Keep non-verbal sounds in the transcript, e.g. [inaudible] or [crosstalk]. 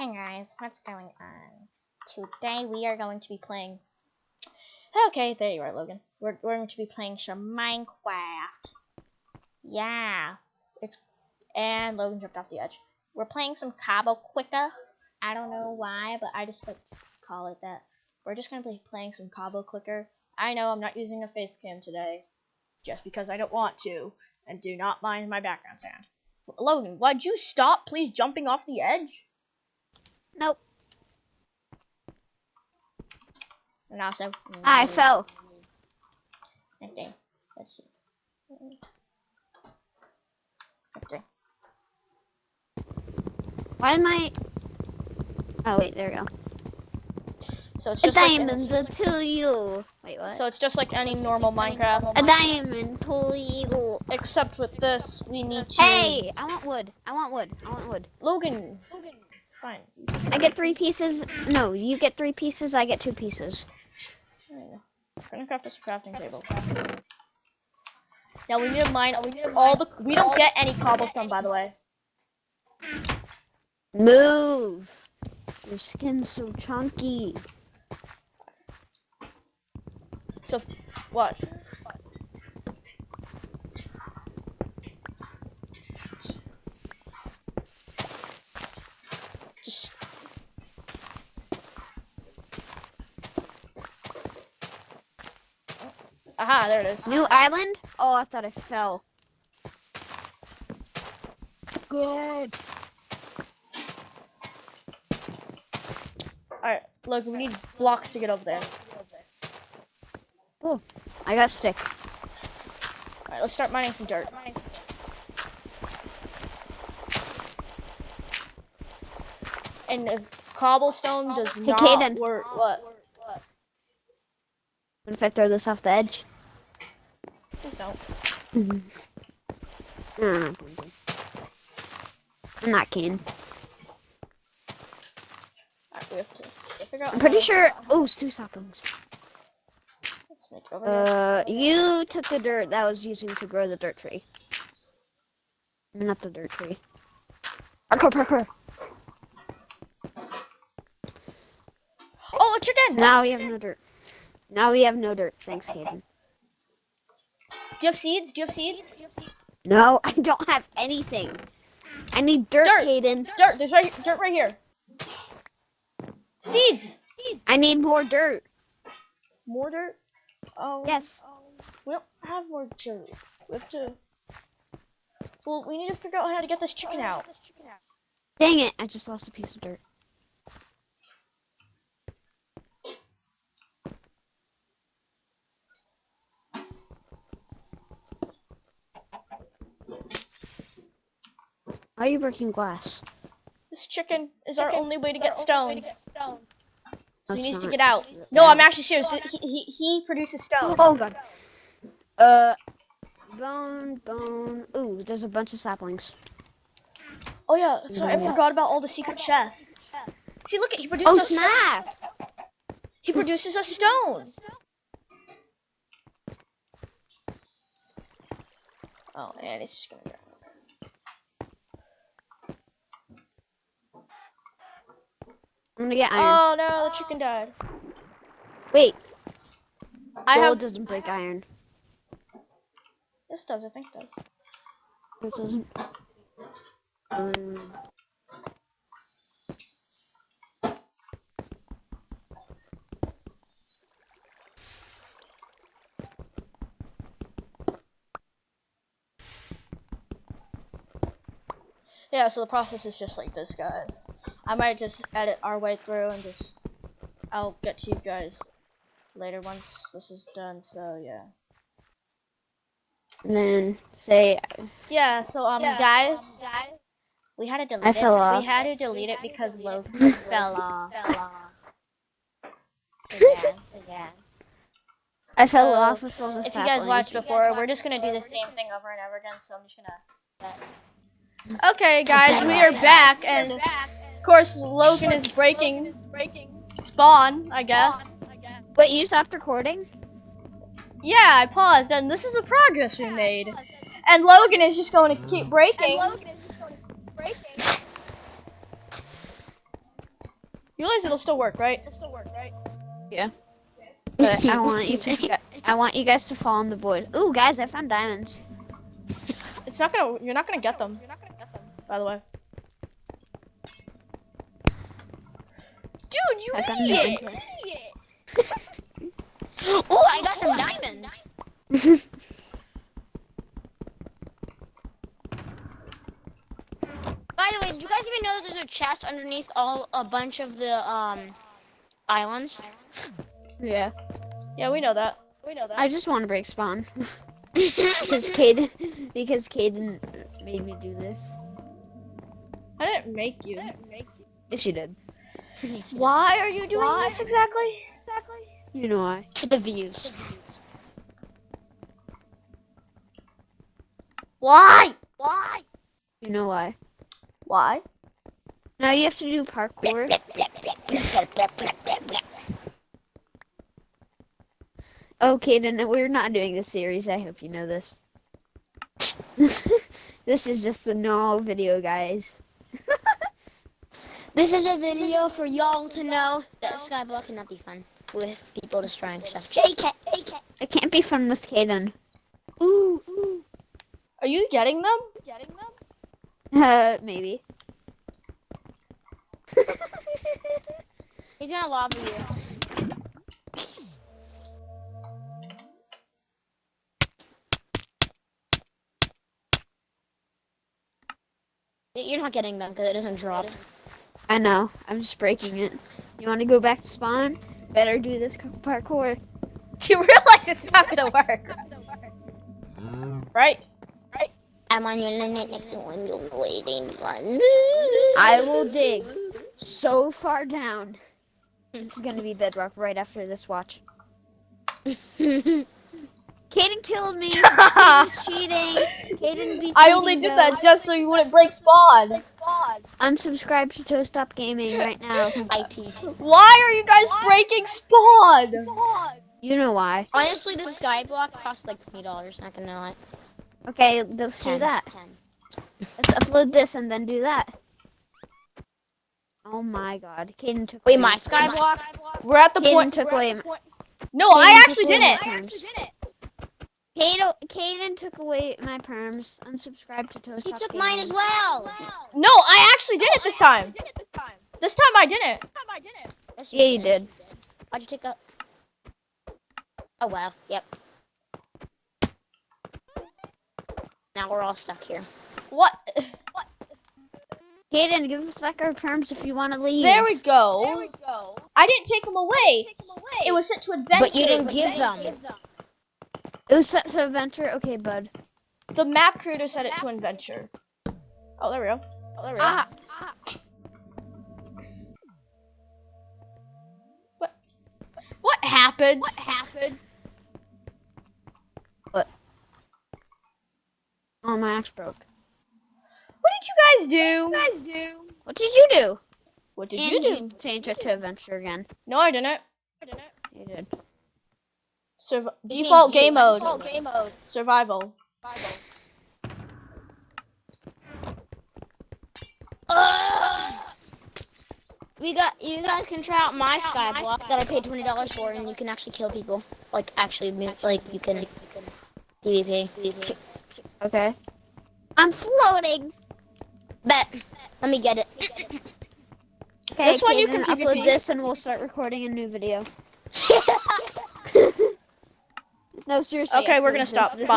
Hey guys, what's going on? Today we are going to be playing. Okay, there you are, Logan. We're, we're going to be playing some Minecraft. Yeah, it's and Logan jumped off the edge. We're playing some Cabo Quicker. I don't know why, but I just like to call it that. We're just gonna be playing some Cabo Clicker. I know I'm not using a face cam today, just because I don't want to, and do not mind my background sound. Logan, why'd you stop, please, jumping off the edge? Nope. And also, mm, I fell. Okay, let's see. Okay. Why am I? Oh wait, there we go. So it's A just like diamond to you. Wait, what? so it's just like any normal Minecraft, a diamond to you. except with this we need to. Hey, I want wood. I want wood. I want wood. Logan. Logan. Fine. I get three pieces. No, you get three pieces. I get two pieces. There you. We're gonna craft a crafting table. Now we need to mine. We need all the. We don't get any cobblestone, by the way. Move. Your skin's so chunky. So what? Aha, there it is. New island? Oh, I thought I fell. Good. Alright, look, we need blocks to get over there. Oh, I got stick. Alright, let's start mining some dirt. And the cobblestone does Hey, not Caden. work. What? What if I throw this off the edge? Don't do. I'm not keen. Alright, we have to figure out. I'm pretty sure. Oh, it's two saplings. Let's make it over here. Uh, you took the dirt that was using to grow the dirt tree. Not the dirt tree. Parkour, parkour. Oh, a chicken! Now we have no dirt. Now we have no dirt. Thanks, Hayden. Do you have seeds? Do you have seeds? No, [laughs] I don't have anything. I need dirt, Dirt. Hayden. Dirt. There's right dirt right here. Seeds. I need more dirt. More dirt. Oh. Yes. Um, we don't have more dirt. We have to. Well, we need to figure out how to get this chicken out. Dang it, I just lost a piece of dirt. Why are you breaking glass? This chicken is our only way to get stone. So he needs to get out. No, I'm actually serious. He, he, he produces stone. Oh god. Uh, bone, bone. Ooh, there's a bunch of saplings. Oh yeah, so I forgot about all the secret chests. See, look at he produces. Oh us stone. snap! He produces a stone. Oh, and it's just gonna go. I'm gonna get iron. Oh no, the chicken died. Wait, I gold have. doesn't break iron. This does, I think it does. It doesn't. Um, Yeah, so the process is just like this, guys. I might just edit our way through and just. I'll get to you guys later once this is done. So yeah. and then say Yeah. So um, guys, we had to delete I it. fell off. We had to delete it because Logan fell off. [laughs] So yeah. So yeah. I fell So, off with all the If you guys watched before, we're just gonna do the same thing over and over again. So I'm just gonna. Okay, guys, we are back, and of course Logan is breaking spawn. I guess. Wait, you stopped recording? Yeah, I paused, and this is the progress we made. And Logan is just going to keep breaking. You realize it'll still work, right? It'll still work, right? Yeah. But I want you to. I want you guys to fall in the void. Ooh, guys, I found diamonds. It's not gonna. You're not gonna get them. You're not gonna get them. By the way. You I found idiot! diamonds. [laughs] Oh, I got some diamonds. [laughs] By the way, do you guys even know that there's a chest underneath all a bunch of the um islands? yeah. Yeah, we know that. We know that. I just want to break spawn [laughs] because Caden because Caden made me do this. I didn't make you. Yes, you did. Why are you doing this exactly? Exactly. You know why? For the views. Why? Why? You know why? Why? Now you have to do parkour. Oh, Caden, we're not doing this series. I hope you know this. [laughs] this is just the normal video, guys. This is a video for y'all to know that Skyblock cannot be fun with people destroying stuff. JK, JK. It can't be fun with Caden. Ooh, ooh. Are you getting them? Getting them? [laughs] Uh, maybe. He's gonna lobby you. You're not getting them because it doesn't drop. I know. I'm just breaking it. You want to go back to spawn? Better do this c- parkour. Do [laughs] you realize it's not gonna work? Mm. Right? Right? I'm on your limit when you're waiting one. I will dig so far down. This is gonna be bedrock right after this watch. [laughs] Caden killed me. [laughs] Caden's cheating. Caden be I only cheating, did though. that just so you wouldn't break spawn. i Unsubscribe to Toe Stop Gaming right now. [laughs] IT. Why are you guys breaking spawn? You know why. Honestly, the skyblock costs like twenty dollars. Not gonna lie. Okay, let's do that. Ten. Let's upload this and then do that. Oh my god. Caden took Wait, away my skyblock. We're at the Caden point. took away my, No, Caden I took actually did my it. Perms. Caden, Caden took away my perms. Unsubscribe to Toast. He Stop took Gaming. mine as well. No, I actually did it this time. This time I didn't. Yes, Yeah, you did. Why'd you take a? Oh wow. Yep. Now we're all stuck here. What? Caden, give us back our perms if you want to leave. There we go. There we go. I didn't take them away. It was sent to adventure. But you didn't give them. It was set to adventure. Okay, bud. The map creator set it to adventure. Oh, there we go. Oh, there we go. Ah. What? What happened? What happened? Oh, my axe broke. What did you guys do? What did you guys do? What did you do? What did and you do? change it to adventure again. No, I didn't. I didn't. You did. Surv- mean default you? game mode. Default game mode. Survival. Ugh. We got you guys can try out my skyblock that I paid twenty dollars for, and you can actually kill people. Like actually, mo- like you can PvP. Okay. I'm floating. Bet. Let me get it. Okay, This one you can upload PvP. this and we'll start recording a new video. [laughs] No, seriously. Okay, we're gonna stop. This Bye.